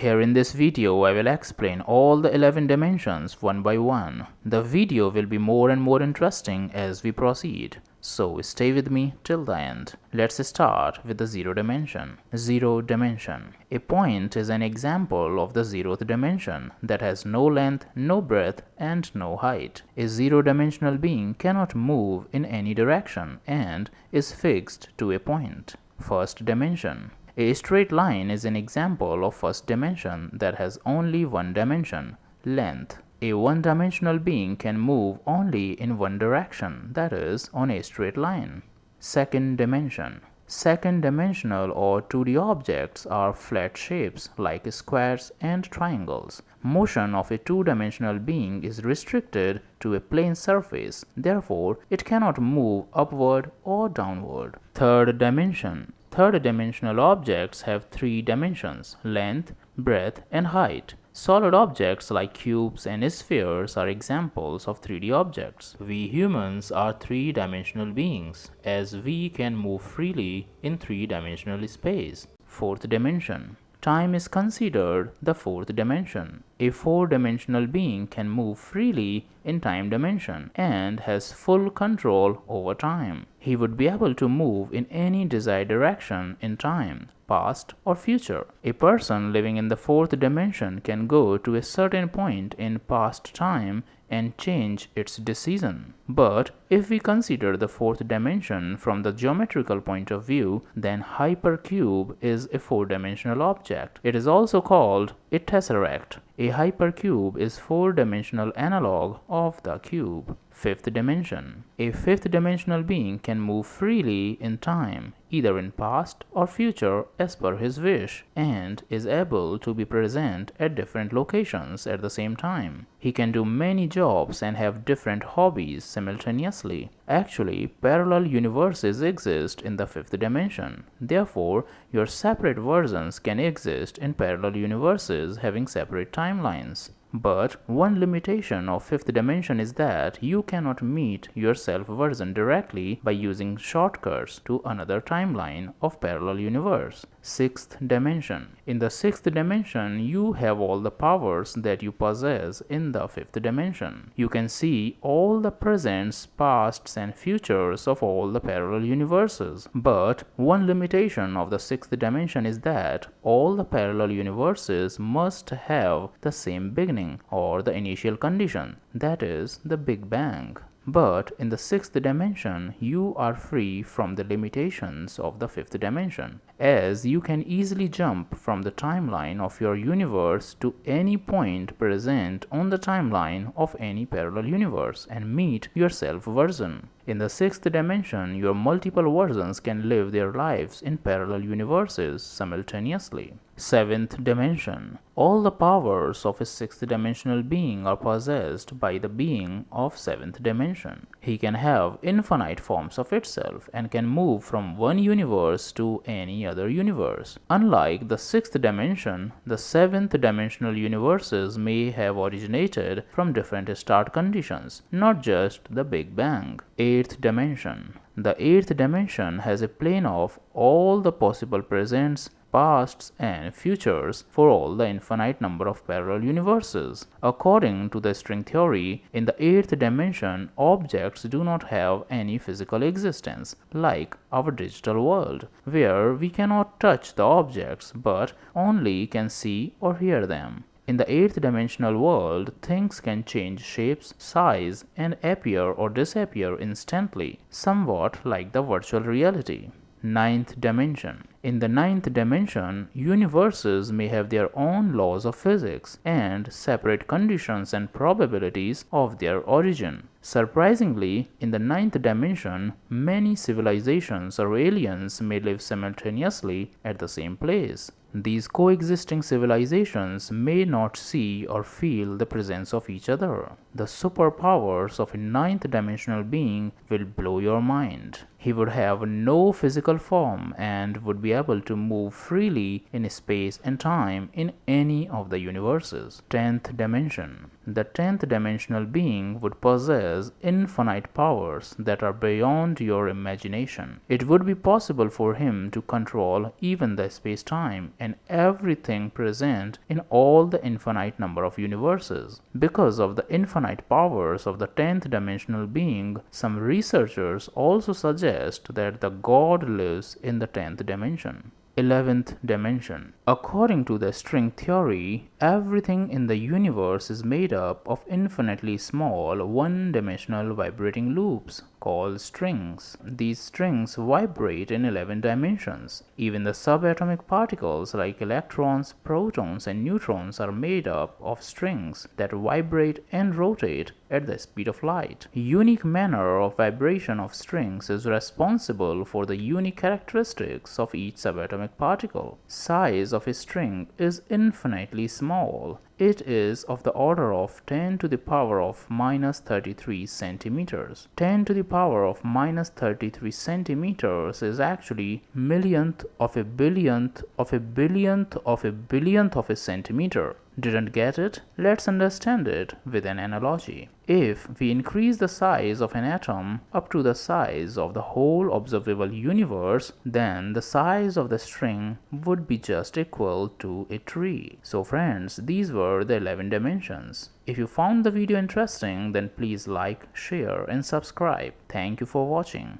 Here in this video I will explain all the 11 dimensions one by one. The video will be more and more interesting as we proceed. So stay with me till the end. Let's start with the zero dimension. Zero dimension. A point is an example of the zeroth dimension that has no length, no breadth and no height. A zero dimensional being cannot move in any direction and is fixed to a point. First dimension. A straight line is an example of first dimension that has only one dimension, length. A one-dimensional being can move only in one direction, that is, on a straight line. Second dimension. Second dimensional or 2D objects are flat shapes like squares and triangles. Motion of a two-dimensional being is restricted to a plane surface, therefore it cannot move upward or downward. Third dimension. Third dimensional objects have three dimensions, length, breadth and height. Solid objects like cubes and spheres are examples of 3D objects. We humans are three-dimensional beings as we can move freely in three-dimensional space. Fourth dimension. Time is considered the fourth dimension. A four-dimensional being can move freely in time dimension and has full control over time. He would be able to move in any desired direction in time past or future. A person living in the fourth dimension can go to a certain point in past time and change its decision. But if we consider the fourth dimension from the geometrical point of view, then hypercube is a four-dimensional object. It is also called a tesseract. A hypercube is four-dimensional analog of the cube. Fifth dimension. A fifth dimensional being can move freely in time, either in past or future as per his wish, and is able to be present at different locations at the same time. He can do many jobs and have different hobbies simultaneously. Actually, parallel universes exist in the fifth dimension. Therefore, your separate versions can exist in parallel universes having separate timelines. But one limitation of fifth dimension is that you cannot meet your self version directly by using shortcuts to another timeline of parallel universe. Sixth dimension. In the sixth dimension, you have all the powers that you possess in the fifth dimension. You can see all the presents, pasts and futures of all the parallel universes. But one limitation of the sixth dimension is that all the parallel universes must have the same beginning or the initial condition, that is the Big Bang. But in the sixth dimension, you are free from the limitations of the fifth dimension, as you can easily jump from the timeline of your universe to any point present on the timeline of any parallel universe and meet your self version. In the sixth dimension, your multiple versions can live their lives in parallel universes simultaneously. Seventh dimension. All the powers of a sixth dimensional being are possessed by the being of seventh dimension. He can have infinite forms of itself and can move from one universe to any other universe. Unlike the sixth dimension, the seventh dimensional universes may have originated from different start conditions, not just the Big Bang. Eighth dimension. The eighth dimension has a plane of all the possible presents, pasts and futures for all the infinite number of parallel universes. According to the string theory, in the eighth dimension, objects do not have any physical existence, like our digital world, where we cannot touch the objects but only can see or hear them. In the eighth dimensional world, things can change shapes, size, and appear or disappear instantly, somewhat like the virtual reality. Ninth dimension. In the ninth dimension, universes may have their own laws of physics and separate conditions and probabilities of their origin. Surprisingly, in the ninth dimension, many civilizations or aliens may live simultaneously at the same place. These coexisting civilizations may not see or feel the presence of each other. The superpowers of a ninth dimensional being will blow your mind. He would have no physical form and would be able to move freely in space and time in any of the universes. 10th dimension. The 10th dimensional being would possess infinite powers that are beyond your imagination. It would be possible for him to control even the space-time and everything present in all the infinite number of universes. Because of the infinite powers of the 10th dimensional being, some researchers also suggest that the God lives in the 10th dimension. 11th dimension. According to the string theory, everything in the universe is made up of infinitely small one-dimensional vibrating loops called strings. These strings vibrate in 11 dimensions. Even the subatomic particles like electrons, protons and neutrons are made up of strings that vibrate and rotate at the speed of light. Unique manner of vibration of strings is responsible for the unique characteristics of each subatomic particle. Size of a string is infinitely small it is of the order of 10 to the power of minus 33 centimeters. 10 to the power of minus 33 centimeters is actually millionth of a billionth of a billionth of a billionth of a centimeter. Didn't get it? Let's understand it with an analogy. If we increase the size of an atom up to the size of the whole observable universe, then the size of the string would be just equal to a tree. So friends, these were the 11 dimensions. If you found the video interesting, then please like, share and subscribe. Thank you for watching.